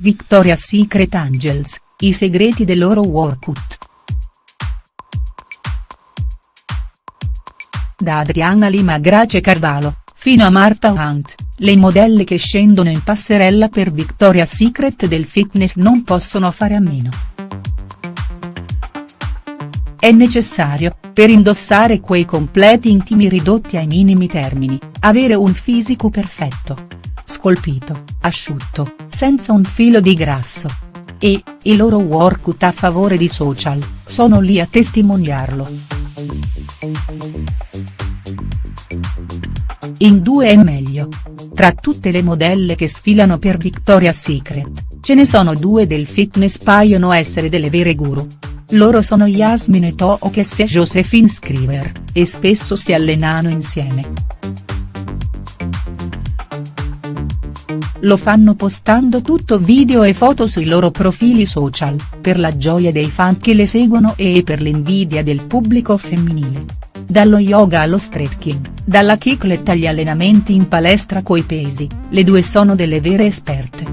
Victoria's Secret Angels, i segreti del loro workout. Da Adriana Lima Grace Carvalho, fino a Marta Hunt, le modelle che scendono in passerella per Victoria's Secret del fitness non possono fare a meno. È necessario, per indossare quei completi intimi ridotti ai minimi termini, avere un fisico perfetto. Scolpito, asciutto, senza un filo di grasso. E, i loro workout a favore di social, sono lì a testimoniarlo. In due è meglio. Tra tutte le modelle che sfilano per Victoria's Secret, ce ne sono due del fitness paiono essere delle vere guru. Loro sono Yasmin Tookes e Josephine Scriver, e spesso si allenano insieme. Lo fanno postando tutto video e foto sui loro profili social, per la gioia dei fan che le seguono e per l'invidia del pubblico femminile. Dallo yoga allo stretching, dalla kicklet agli allenamenti in palestra coi pesi, le due sono delle vere esperte.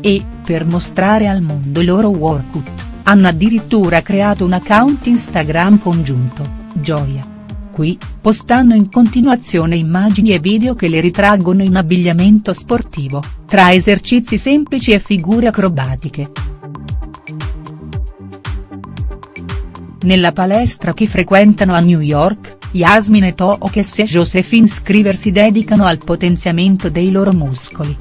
E, per mostrare al mondo i loro workout, hanno addirittura creato un account Instagram congiunto, Gioia. Qui, postano in continuazione immagini e video che le ritraggono in abbigliamento sportivo, tra esercizi semplici e figure acrobatiche. Nella palestra che frequentano a New York, Yasmin e Tookes e Josephine Scriver si dedicano al potenziamento dei loro muscoli.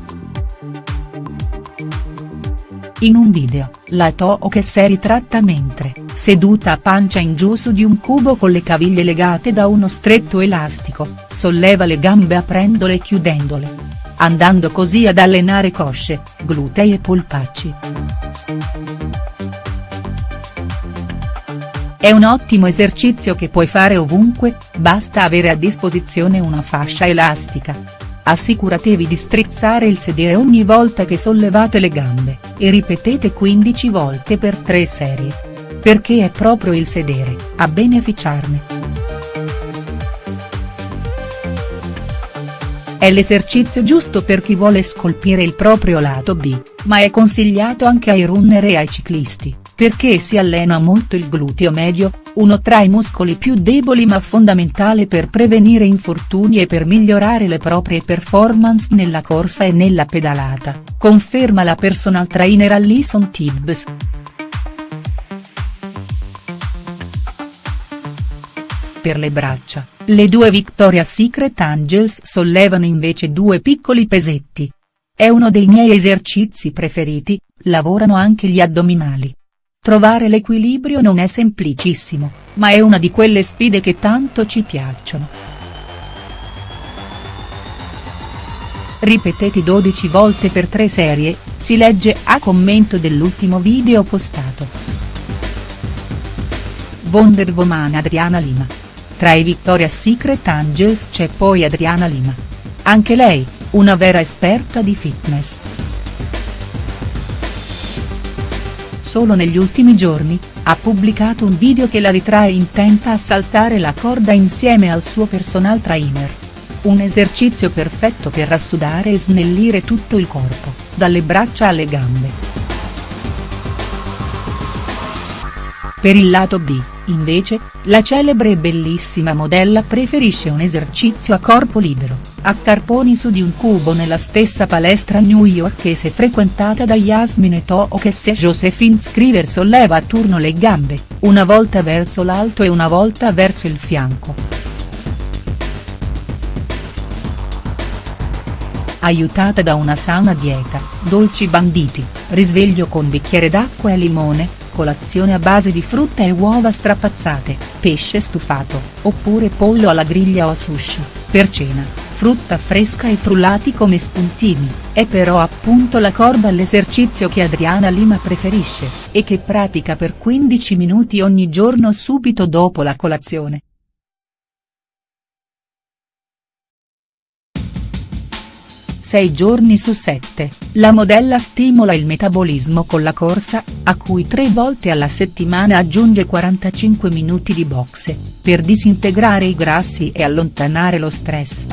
In un video, la Tookes è ritratta mentre, seduta a pancia in giù su di un cubo con le caviglie legate da uno stretto elastico, solleva le gambe aprendole e chiudendole. Andando così ad allenare cosce, glutei e polpacci. È un ottimo esercizio che puoi fare ovunque, basta avere a disposizione una fascia elastica, Assicuratevi di strizzare il sedere ogni volta che sollevate le gambe, e ripetete 15 volte per 3 serie. Perché è proprio il sedere, a beneficiarne. È l'esercizio giusto per chi vuole scolpire il proprio lato B, ma è consigliato anche ai runner e ai ciclisti perché si allena molto il gluteo medio, uno tra i muscoli più deboli ma fondamentale per prevenire infortuni e per migliorare le proprie performance nella corsa e nella pedalata, conferma la personal trainer Alison Tibbs. Per le braccia, le due Victoria's Secret Angels sollevano invece due piccoli pesetti. È uno dei miei esercizi preferiti, lavorano anche gli addominali. Trovare l'equilibrio non è semplicissimo, ma è una di quelle sfide che tanto ci piacciono. Ripeteti 12 volte per 3 serie, si legge a commento dell'ultimo video postato. Wonder Woman Adriana Lima. Tra i Victoria's Secret Angels c'è poi Adriana Lima. Anche lei, una vera esperta di fitness. Solo negli ultimi giorni, ha pubblicato un video che la ritrae intenta a saltare la corda insieme al suo personal trainer. Un esercizio perfetto per rassudare e snellire tutto il corpo, dalle braccia alle gambe. Per il lato B, invece, la celebre e bellissima modella preferisce un esercizio a corpo libero, a carponi su di un cubo nella stessa palestra newyorkese frequentata da Yasmin e Tookes e Josephine Scriver solleva a turno le gambe, una volta verso l'alto e una volta verso il fianco. Aiutata da una sana dieta, dolci banditi, risveglio con bicchiere d'acqua e limone, colazione a base di frutta e uova strapazzate, pesce stufato, oppure pollo alla griglia o sushi, per cena, frutta fresca e frullati come spuntini, è però appunto la corda l'esercizio che Adriana Lima preferisce, e che pratica per 15 minuti ogni giorno subito dopo la colazione. Sei giorni su sette, la modella stimola il metabolismo con la corsa, a cui tre volte alla settimana aggiunge 45 minuti di boxe, per disintegrare i grassi e allontanare lo stress.